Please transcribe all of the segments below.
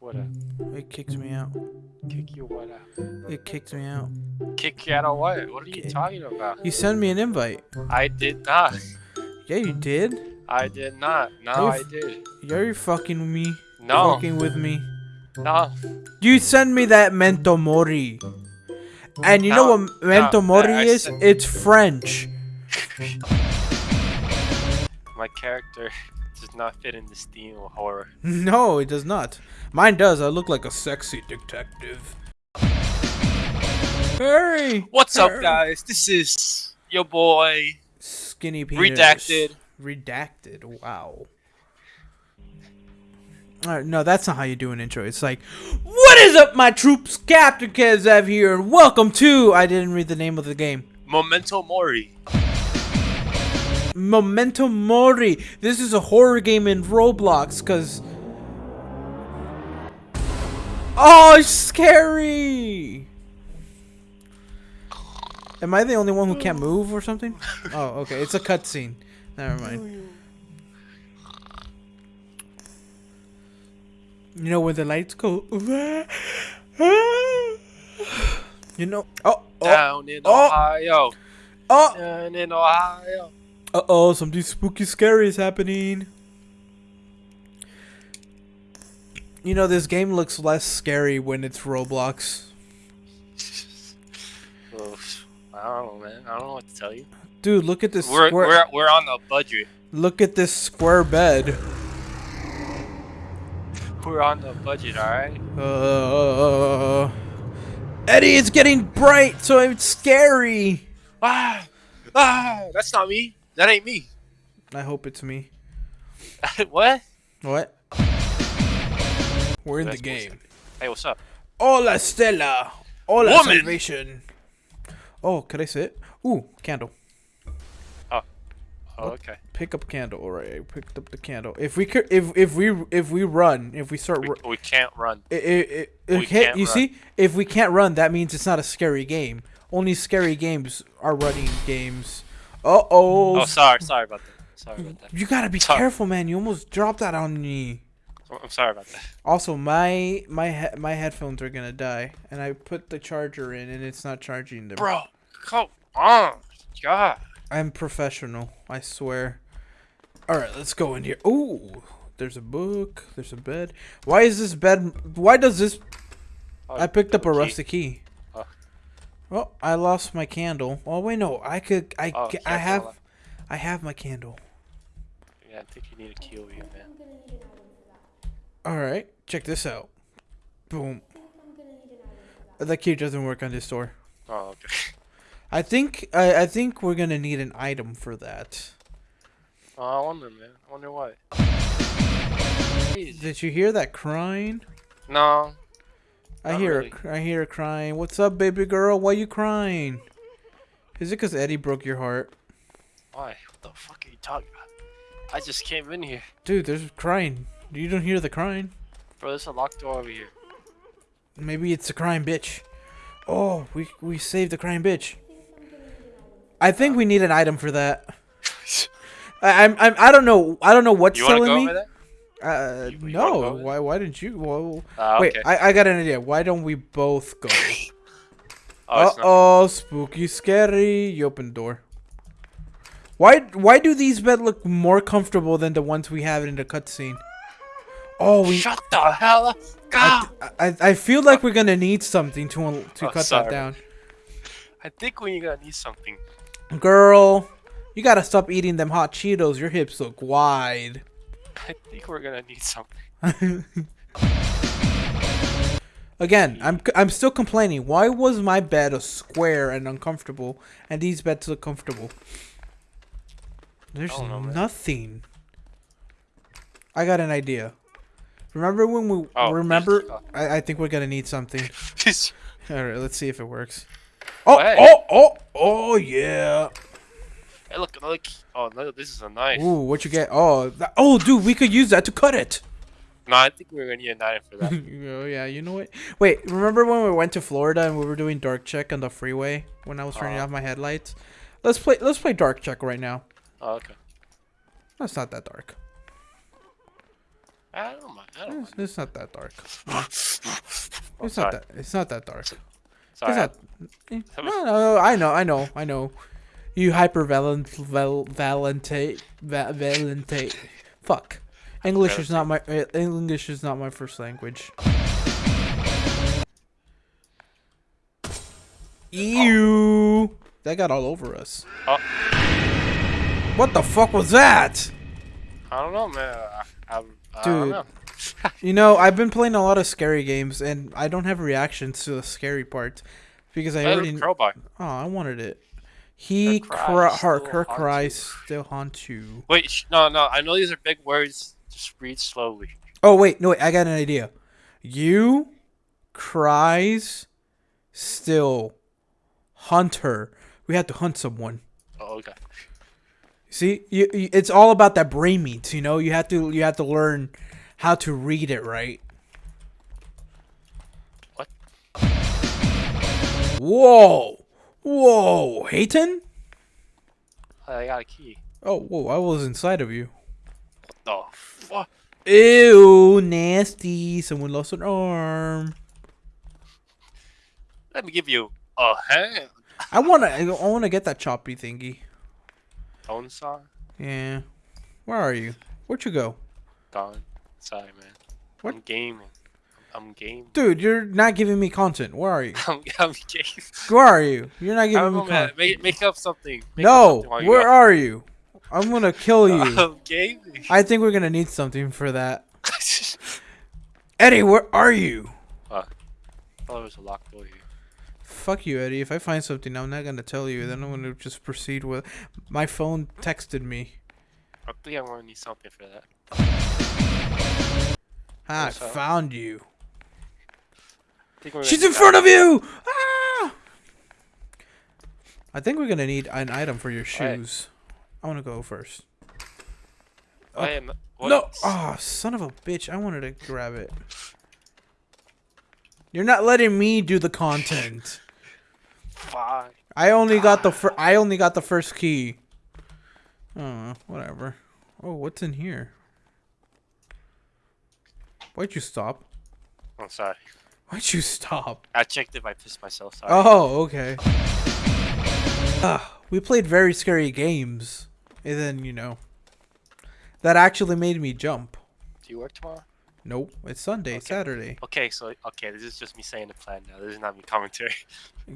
What up? It kicks me out. Kick you what out? It kicked me out. Kick you out of what? What are you Okay. talking about? You sent me an invite. I did not. Yeah, you did. I did not. No, I did. You're fucking with me. No. Fucking with me. No. You send me that Mento Mori. And you know what Mento no, Mori I- I is? It's French. My character does not fit in theme of horror. No, it does not. Mine does. I look like a sexy detective. Hurry! What's up, guys? This is your boy. Skinny penis. Redacted. Redacted. Wow. Alright, no, that's not how you do an intro. It's like, What is up, my troops? Captain Kezev here, and welcome to. I didn't read the name of the game. Memento Mori. Memento Mori. This is a horror game in Roblox, cause. Oh, it's scary! Am I the only one who can't move or something? Oh, okay. It's a cutscene. Never mind. You know when the lights go. You know. Oh. Oh. Down in oh. Ohio. Oh. Down in Ohio. Uh oh, something spooky scary is happening. You know, this game looks less scary when it's Roblox. Oof. I don't know, man. I don't know what to tell you. Dude, look at this We're square. we're we're on a budget. Look at this square bed. We're on the budget, all right. Uh, Eddie, it's getting bright, so it's scary. Ah, ah, that's not me. That ain't me. I hope it's me. what? What? We're in the That's game. Hey, what's up? Hola, Stella. Hola, Woman. salvation. Oh, could I sit? Ooh, candle. Oh, Oh, okay. Pick up candle. All right, I picked up the candle. If we could, if if we if we run, if we start, We, we can't run. it, it, it, we okay, can't you run. see, if we can't run, that means it's not a scary game. Only scary games are running games. Uh oh. Oh, sorry, sorry about that. Sorry about that. You gotta be Sorry. careful, man. You almost dropped that on me. I'm- I'm sorry about that. Also, my my he- my headphones are gonna die, and I put the charger in, and it's not charging them. Bro, come on. God. I'm professional. I swear. All right, let's go in here. Ooh, there's a book. There's a bed. Why is this bed? Why does this? Oh, I picked up a key. rusty key. Oh. Oh, I lost my candle. Oh wait, no. I could. I. Oh, I I have. I have my candle. Yeah, I think you need a key over here, man. All right, check this out. Boom. The key doesn't work on this door. Oh, okay. I think. I. I think we're gonna need an item for that. Oh, I wonder, man. I wonder what. Jeez. Did you hear that crying? No. I Not hear really. her, I hear her crying. What's up, baby girl? Why you crying? Is it because Eddie broke your heart? Why? What the fuck are you talking about? I just came in here. Dude, there's crying. You don't hear the crying? Bro, there's a locked door over here. Maybe it's the crying bitch. Oh, we we saved the crying bitch. I think we need an item for that. I, I'm, I'm I don't know I don't know what's You telling go me. over there? Uh, You- you no. go over there? Why why didn't you? Ah, Wait, okay. I, I got an idea. Why don't we both go? oh, Uh oh, spooky, scary. You open the door. Why? Why do these beds look more comfortable than the ones we have in the cutscene? Oh, we. Shut the hell up. I, I, I feel like we're gonna need something to to Oh, cut that down. I think we're gonna need something. Girl, you gotta stop eating them hot Cheetos. Your hips look wide. I think we're gonna need something. Again, I'm I'm still complaining. Why was my bed a square and uncomfortable, and these beds look comfortable? There's don't know, nothing. I got an idea. Remember when we Oh, remember? I, I think we're gonna need something. All right, let's see if it works. Oh, Hey. oh, oh, oh, yeah. Look, look. Oh no, this is a knife. Ooh, what you get? Oh, that, oh, dude, we could use that to cut it. No, I think we're gonna need a knife for that. oh yeah, you know what? Wait, remember when we went to Florida and we were doing dark check on the freeway when I was turning Uh-huh. off my headlights? Let's play. Let's play dark check right now. oh, okay. That's not that dark. I don't mind. I don't It's, it's not that dark. It's sorry. not that. It's not that dark. Sorry. It's not. eh, No, no, I know, I know, I know. You hyper valent, val, valente, va, valente. Fuck. English is not my eh, English is not my first language. Ew. That got all over us. Oh. What the fuck was that? I don't know, man. I, I, I Dude. don't know. You know, I've been playing a lot of scary games, and I don't have reactions to the scary part because I already. crowbar. Oh, I wanted it. He Her cry, cries her, still her haunt cries still haunt you. Wait, sh- no, no. I know these are big words. Just read slowly. Oh wait, no wait, I got an idea. You cries still hunt her. We have to hunt someone. Oh, okay. See, you, you, it's all about that brain meat. You know, you have to you have to learn how to read it right. What? Whoa, whoa, Hayton. Oh, I got a key. Oh, whoa, I was inside of you. Oh, fuck. Ew, nasty. Someone lost an arm. Let me give you a hand. I wanna, I wanna get that choppy thingy. Phone song. Yeah. Where are you? Where'd you go? Gone. Sorry, man. What? I'm gaming. I'm gaming. Dude, you're not giving me content. Where are you? I'm, I'm gaming. Where are you? You're not giving me content. Make, make up something. Make up No, something while you where are you? I'm gonna kill you. I'm gaming. I think we're gonna need something for that. Eddie, where are you? oh, there was a locked door here. Fuck you, Eddie. If I find something, I'm not gonna tell you. Then I'm gonna just proceed with. My phone texted me. I think I'm gonna need something for that. I found you. I think we're She's in front of you! Ah! I think we're gonna need an item for your shoes. I wanna go first. that. I am. What? No! Oh, son of a bitch. I wanted to grab it. You're not letting me do the content. Fine. I only got the fir- I only got the first key. Oh, whatever. Oh, what's in here? Why'd you stop? I'm sorry. Why'd you stop? I checked if I pissed myself. Sorry. Oh, okay. Ah, we played very scary games, and then you know, that actually made me jump. Do you work tomorrow? Nope, it's Sunday, Okay. Saturday. Okay, so okay, this is just me saying the plan now. This is not me commentary.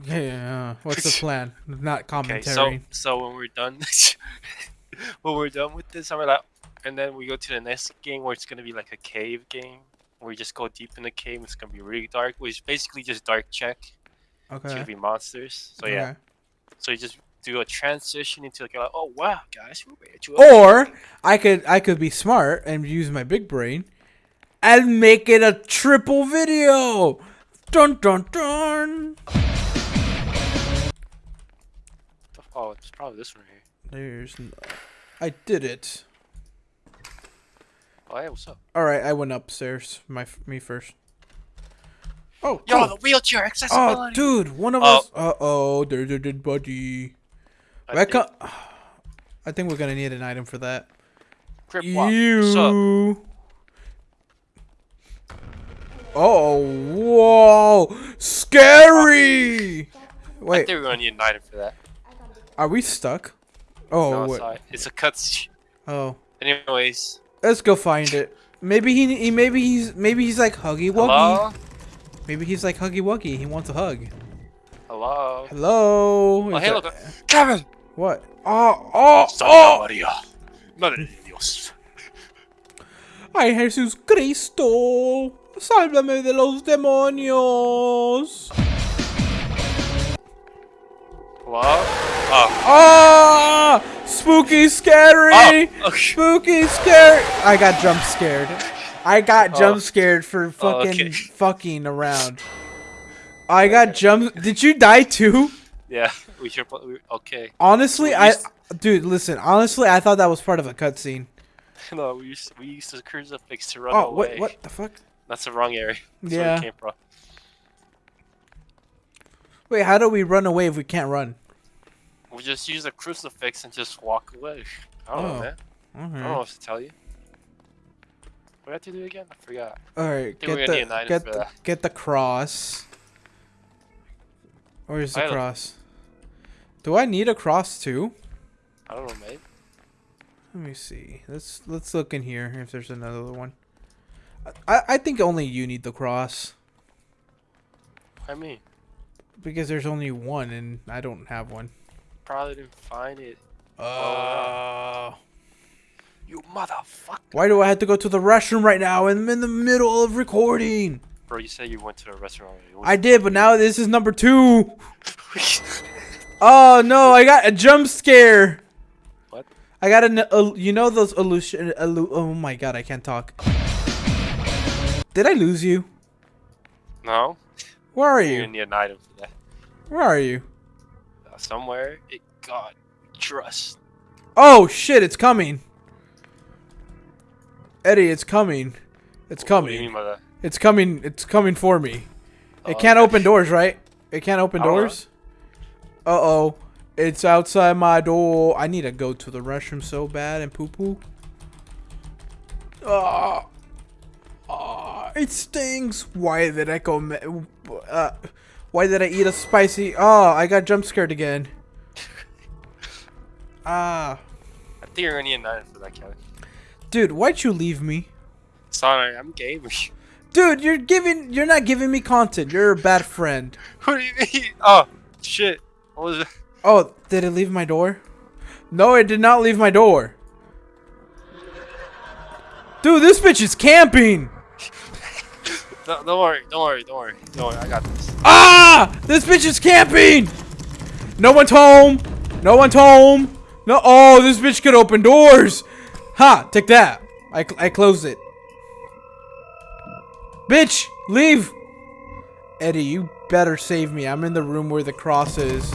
Yeah, what's the plan? Not commentary. Okay, so so when we're done, when we're done with this, I'm like, and then we go to the next game where it's gonna be like a cave game. Where we just go deep in the cave. It's gonna be really dark. Which is basically just dark check. It's okay. gonna be monsters. So yeah. So you just do a transition into like, oh wow, guys, Or I could I could be smart and use my big brain and make it a triple video. Dun dun dun. Oh, it's probably this one here. There's No... I did it. Oh hey, what's up? All right, I went upstairs. My me first. Oh, Yo, the wheelchair accessibility. oh, dude, one of Oh. us. Uh oh, there's a dead body. I think co- I think we're gonna need an item for that. Crip walk. What's up? You. Oh, whoa, scary! Wait. I think we're gonna need an item for that. are we stuck? Oh, no, it's, it's a cutscene. oh, Anyways, let's go find it. Maybe he, he, maybe he's, maybe he's like Huggy Wuggy. hello, Maybe he's like Huggy Wuggy. He wants a hug. hello. Hello. Oh, Is hey, that- look, Kevin. What? Oh, oh, Santa oh! Maria. Madre de Dios. Ay, Jesús Cristo. Sálvame de los demonios. Hello. Oh. Ah! Spooky, scary. Oh. Okay. Spooky, scary. I got jump scared. I got Oh. jump scared for fucking okay. fucking around. I got jump. Did you die too? Yeah. We should. we- Okay. Honestly, I. Dude, listen. Honestly, I thought that was part of a cutscene. No, we used we used the crucifix to run Oh, away. what? What the fuck? That's the wrong area. That's where Yeah. it came from. Wait, how do we run away if we can't run? We just use a crucifix and just walk away. I don't Oh. know, man. I don't know what to tell you. What do I have to do again? I forgot. All right, get the get the, get the cross. Where's the I cross? Do I need a cross too? I don't know, mate. Let me see. Let's let's look in here if there's another one. I I think only you need the cross I mean, because there's only one and I don't have one. Probably didn't find it. Uh, You motherfucker. why do I have to go to the restroom right now? I'm in the middle of recording. Bro, you said you went to a restaurant. I did, but now this is number two. Oh no, I got a jump scare. What? I got an, uh, you know those illusion, illu- oh my god, I can't talk. Did I lose you? no? Where are You're you? gonna need an item for that. Where are you? Somewhere. It got trust. Oh shit, it's coming. Eddie, it's coming. It's What do you coming. mean by that? It's coming. It's coming for me. It Oh, can't open doors, right? It can't open I don't know. doors. Uh oh. It's outside my door. I need to go to the restroom so bad and poo poo. Ah. Ah, it stings. Why did I go? Uh, why did I eat a spicy? Oh, I got jump scared again. Ah, I think you're gonna need an item for that, Kevin. dude, why'd you leave me? Sorry, I'm gaming. Dude, you're giving. You're not giving me content. You're a bad friend. what do you mean? Oh, shit. What was it? Oh, did it leave my door? No, it did not leave my door. Dude, this bitch is camping. No, don't worry, don't worry, don't worry. Don't worry, I got this. Ah! This bitch is camping. No one's home. No one's home. No. Oh, this bitch could open doors. Ha! Take that. I I closed it. Bitch, leave. Eddie, you better save me. I'm in the room where the cross is.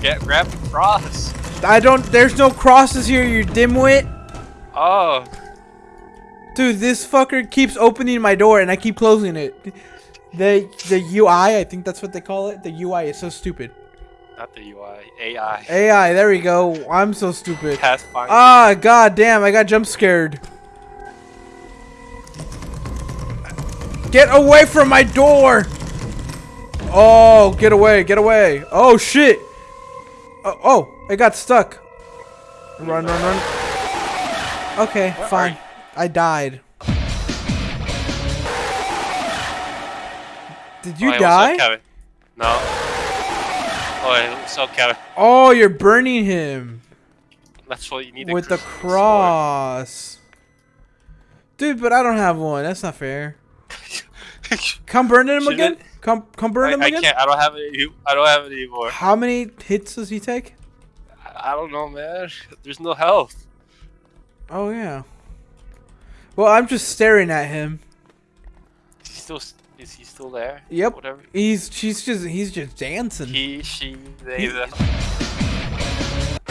Get grab the cross. I don't. There's no crosses here, you dimwit. Oh, Dude, this fucker keeps opening my door and I keep closing it. The the UI, I think that's what they call it. The UI is so stupid. not the UI, AI. AI, there we go. I'm so stupid. Pathfinder. Ah, god damn, I got jump scared. Get away from my door! Oh, get away, get away. Oh shit. Oh, oh it got stuck. Run, run, run. Okay, fine. I died. Did you oh, die? No. Oh, up, Kevin? Oh, you're burning him. That's what you need. to with the cross. Dude, but I don't have one. That's not fair. Come burn him Shouldn't again. it? Come, come burn I, him I again. can't. I don't have it. any- I don't have it anymore. How many hits does he take? I, I don't know, man. There's no health. Oh yeah. Well, I'm just staring at him. Is he still? Is he still there? Yep. Whatever. He's, she's just, he's just dancing. He, she, they, He- the.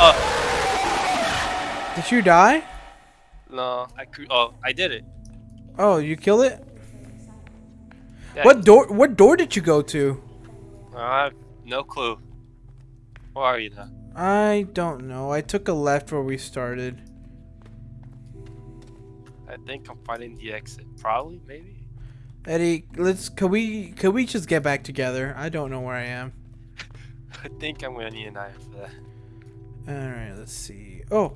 Oh Did you die? no! I cru- Oh, I did it. Oh, you killed it? Yeah, What door? What door did you go to? Uh, I have no clue. Where are you now? I don't know. I took a left where we started. I think I'm finding the exit. Probably, maybe. Eddie, let's. Can we? Can we just get back together? I don't know where I am. I think I'm gonna need an item for that. All right. Let's see. Oh,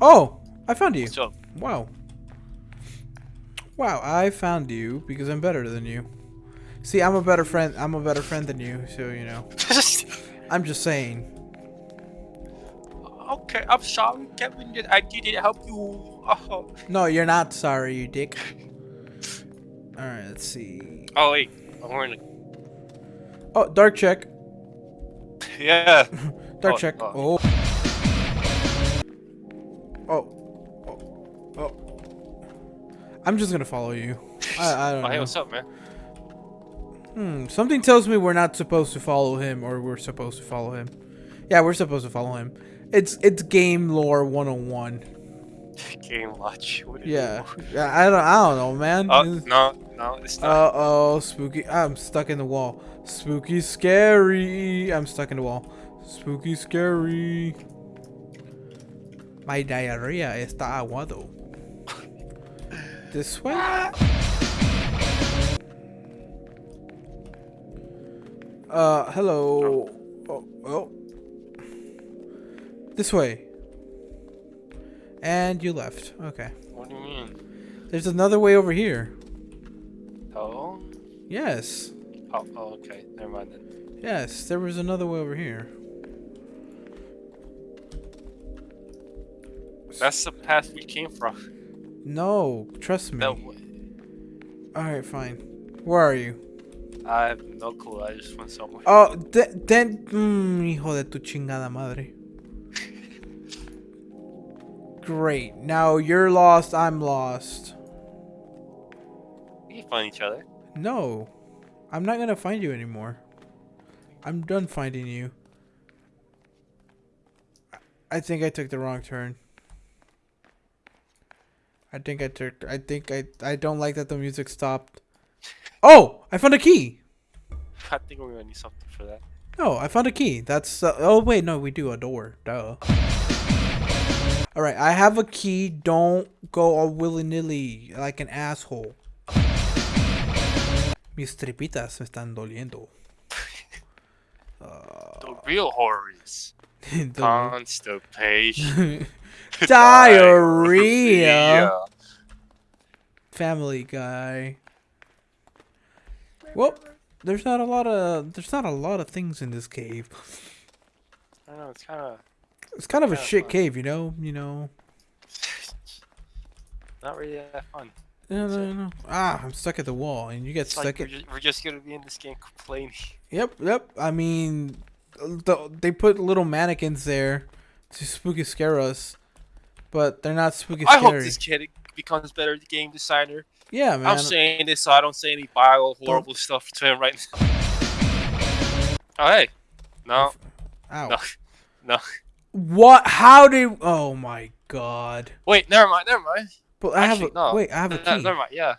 oh! I found you. Wow. Wow, I found you because I'm better than you. See, I'm a better friend. I'm a better friend than you, so you know. I'm just saying. okay, I'm sorry, Kevin. That I didn't help you. Oh, No, you're not sorry, you dick. All right, let's see. oh wait, I'm wearing Oh, dark check. Yeah. Dark Oh, check. oh. Oh. Oh. Oh. Oh. I'm just gonna follow you. I, I don't Oh, hey, know. what's up, man? Hmm. Something tells me we're not supposed to follow him, or we're supposed to follow him. Yeah, we're supposed to follow him. It's it's game lore 101. Game watch. What do you Yeah. Yeah, I don't I don't know, man. Oh no, no, it's not. Uh oh, spooky. I'm stuck in the wall. Spooky, scary. I'm stuck in the wall. Spooky, scary. My diarrhea is está aguado. This way? Uh, hello. Oh, oh. This way. And you left. Okay. What do you mean? There's another way over here. Oh? Yes. Oh, oh okay. Never mind then. Yes, there was another way over here. That's the path we came from. No, trust me. That way. Alright, fine. Where are you? I have no clue. I just went somewhere. Oh, de- then. Mm, hijo de tu chingada madre. Great. Now you're lost, I'm lost. We can find each other. No. I'm not gonna find you anymore. I'm done finding you. I- I think I took the wrong turn. I think I took. I think I. I don't like that the music stopped. Oh! I found a key! I think we're gonna need something for that. No, I found a key. That's. Uh, oh, wait, no, we do a door. Duh. Alright, I have a key. Don't go all willy nilly like an asshole. Mis tripitas me están doliendo. The real horrors. The- Constipation. Diarrhea. Family Guy. Well, there's not a lot of there's not a lot of things in this cave. I don't know. It's kind of It's kind of a shit fun. cave, you know. You know. not really that fun. No, no, no. Ah, I'm stuck at the wall, and you get It's stuck like at. we're just, we're just gonna be in this game complaining. Yep, yep. I mean, the, they put little mannequins there to spooky scare us, but they're not spooky I scary. hope this kid becomes better game designer. yeah, man. I'm saying this so I don't say any vile, horrible stuff to him right now. Oh hey, no, Ow. no, no. What? How did? Oh my god. Wait, never mind, never mind. But I have Actually, a no. wait. I have a No, no, key. never mind. Yeah.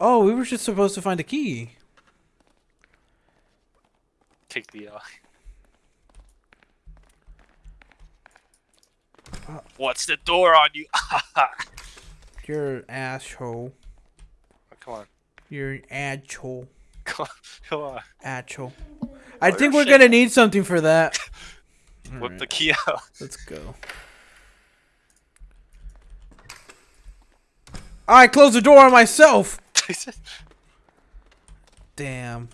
Oh, we were just supposed to find a key. Take the. Uh... Uh. What's the door on you? You're an asshole. come on, You're an asshole. come on, come on. Asshole. I Oh, think we're gonna need something for that. Whip Alright, the key out. Let's go. I closed the door on myself. Damn.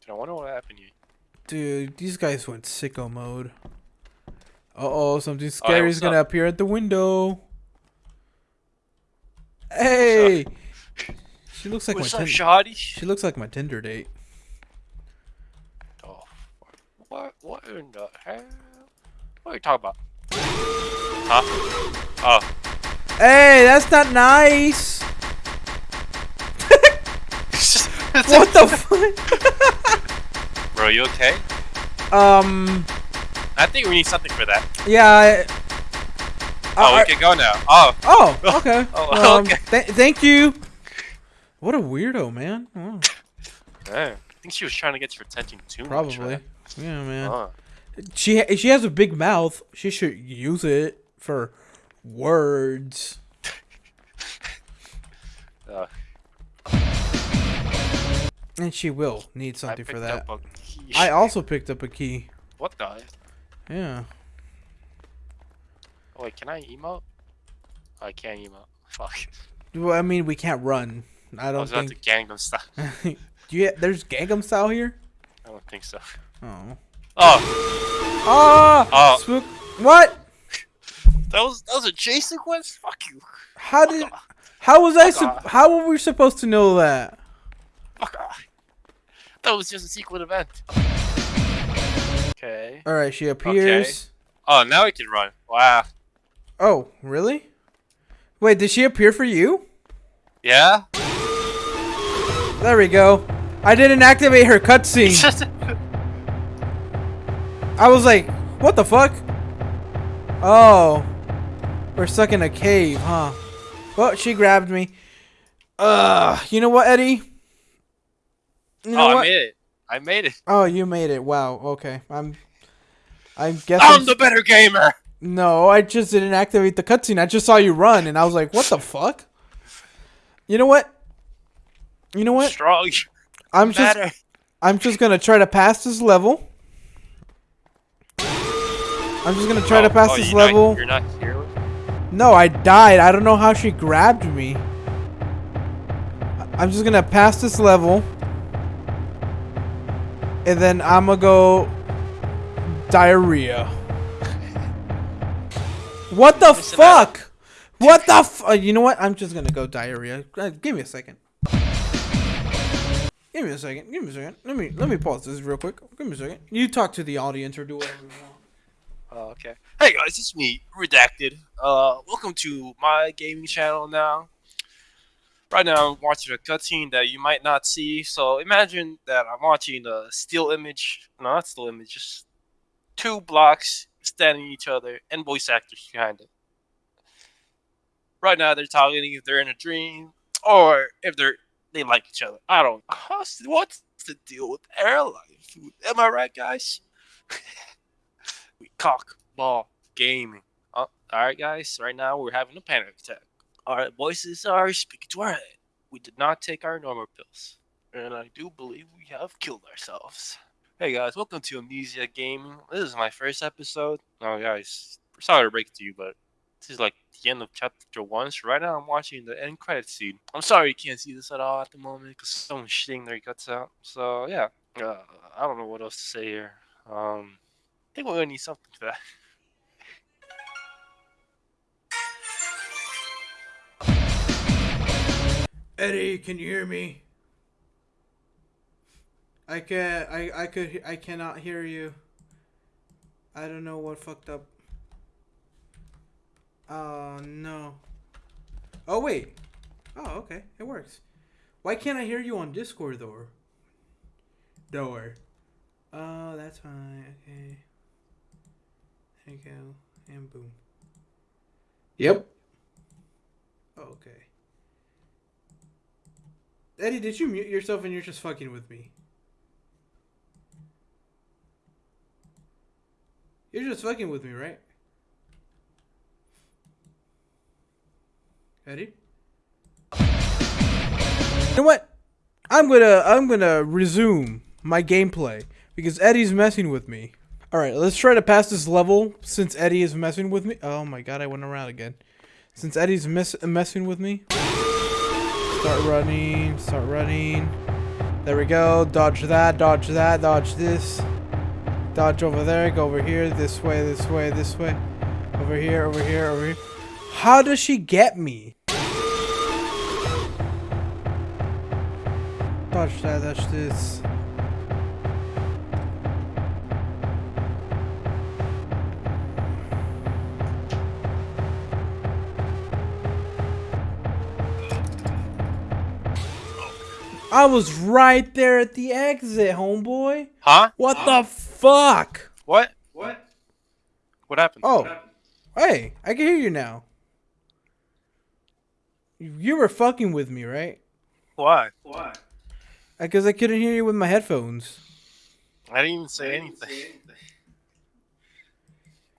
Dude, I wonder what happened you. Dude, these guys went sicko mode. Uh oh, something scary is gonna up? appear at the window. Hey! She looks like What's my up, tin- shoddy? She looks like my Tinder date. Oh, what? What in the hell? What are you talking about? Huh? Oh, Hey, that's not nice. What the fuck? Bro, you okay? Um, I think we need something for that. yeah. I, Oh, I- we can go now. Oh, oh, okay. Oh, Um, okay. th- thank you. What a weirdo, man. Oh. I think she was trying to get your attention too much. probably. Man. Yeah, man. Oh. She she has a big mouth. She should use it for words. Uh, And she will need something for that. up a key. I also picked up a key. What the? Yeah. Oh, wait, can I emote? Oh, I can't emote. Fuck. Well, I mean, we can't run. I I don't I was about to think. Gangnam style. Do you, there's Gangnam style here. I don't think so. Oh. Oh, Ah! Oh. Spook. What? that was that was a chase sequence. Fuck you. How did? How was I? Fuck how were we supposed to know that? Fuck off. That was just a secret event. Okay. All right, she appears. Okay. Oh, now we can run. Wow. Oh, really? Wait, did she appear for you? Yeah. There we go. I didn't activate her cutscene. I was like, what the fuck? Oh. We're stuck in a cave, huh? Well, she grabbed me. Uh, you know what, Eddie? You know oh, what? I made it. I made it. oh, you made it. Wow. Okay. I'm. I guess. I'm I'm, the better gamer. No, I just didn't activate the cutscene. I just saw you run, and I was like, "What the fuck?" You know what? You know what? Strong. I'm just Matter. I'm just gonna try to pass this level. I'm just gonna try to Oh, pass oh, this you're not- level. you're not here. with- No, I died. I don't know how she grabbed me. I'm just gonna pass this level. And then I'm gonna go diarrhea. What the Listen, fuck? What the f- uh, You know what? I'm just gonna go diarrhea. Uh, give me a second. Give me a second. Give me a second. Let me let me pause this real quick. Give me a second. You talk to the audience or do whatever you want. Oh, okay. Hey guys, it's me, Redacted. Uh, welcome to my gaming channel now. Right now, I'm watching a cutscene that you might not see. So imagine that I'm watching a still image. No, not still image. Just two blocks standing each other and voice actors behind it. Right now, they're talking if they're in a dream or if they're they like each other. I don't. How's- What's the deal with airline food? Am I right, guys? we cock ball gaming. Uh, all right, guys. Right now we're having a panic attack. Our voices are speaking to our head. We did not take our normal pills, and I do believe we have killed ourselves. Hey guys, welcome to Amnesia Gaming. This is my first episode. Oh guys, sorry to break it to you, but this is like the end of chapter one. So right now I'm watching the end credit scene. I'm sorry you can't see this at all at the moment because someone's shitting their guts out. So yeah, uh, I don't know what else to say here. Um, I think we're gonna need something for that. Eddie, can you hear me? I can I I could I cannot hear you. I don't know what fucked up. Oh no. Oh wait. Oh okay, it works. Why can't I hear you on Discord though? Door. Oh, uh, that's fine. Okay. There you go. And boom. Yep. Okay. Eddie, did you mute yourself and you're just fucking with me? You're just fucking with me, right? Eddie? You know what? I'm gonna I'm gonna resume my gameplay because Eddie's messing with me. Alright, let's try to pass this level since Eddie is messing with me. Oh my god, I went around again. Since Eddie's mess messing with me. Start running, start running. There we go. Dodge that, dodge that, dodge this. Dodge over there, go over here, this way, this way, this way. Over here, over here, over here. How does she get me? Dodge that, dodge this. I was right there at the exit, homeboy. Huh? What the fuck? What? What? What happened? Oh, hey, I can hear you now. You were fucking with me, right? Why? Why? Because I couldn't hear you with my headphones. I didn't even say anything.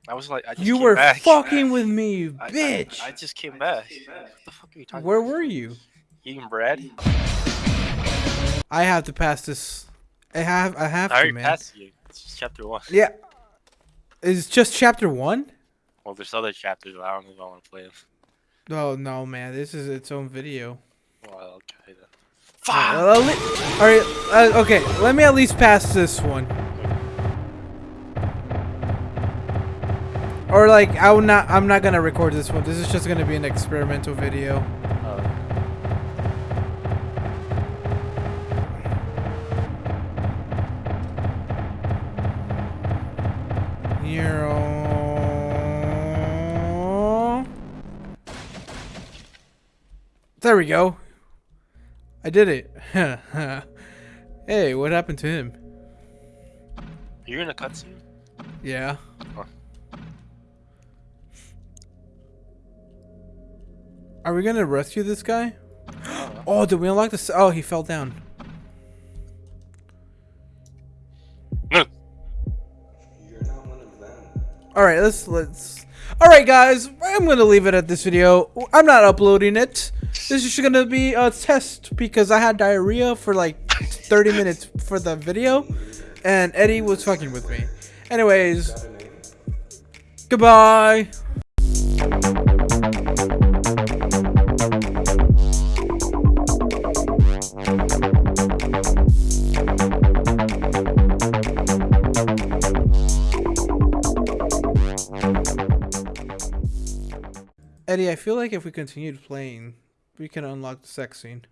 I was like, I just came back. You came were back. fucking with me, you I- I- bitch. I, just came back. What the fuck are you talking Where about? were you? Eating bread? I have to pass this. I have. I have I to, already man. passed you. It's just chapter one. Yeah. Is just chapter one? Well, there's other chapters, but I don't know if I want to play them. Oh no, man! This is its own video. Well, okay then. Fuck. All right. Uh, okay. Let me at least pass this one. Or like, I will not. I'm not gonna record this one. This is just gonna be an experimental video. There we go. I did it. hey, what happened to him? you're in a cutscene? Yeah. Huh. Are we gonna rescue this guy? I don't know. Oh, did we unlock this? Oh, he fell down. No. You're not one of them. All right, let's let's All right, guys, I'm gonna leave it at this video. I'm not uploading it. This is gonna be a test because I had diarrhea for like 30 minutes for the video, and Eddie was fucking with me. Anyways, goodbye. Eddie, I feel like if we continued playing, we can unlock the sex scene.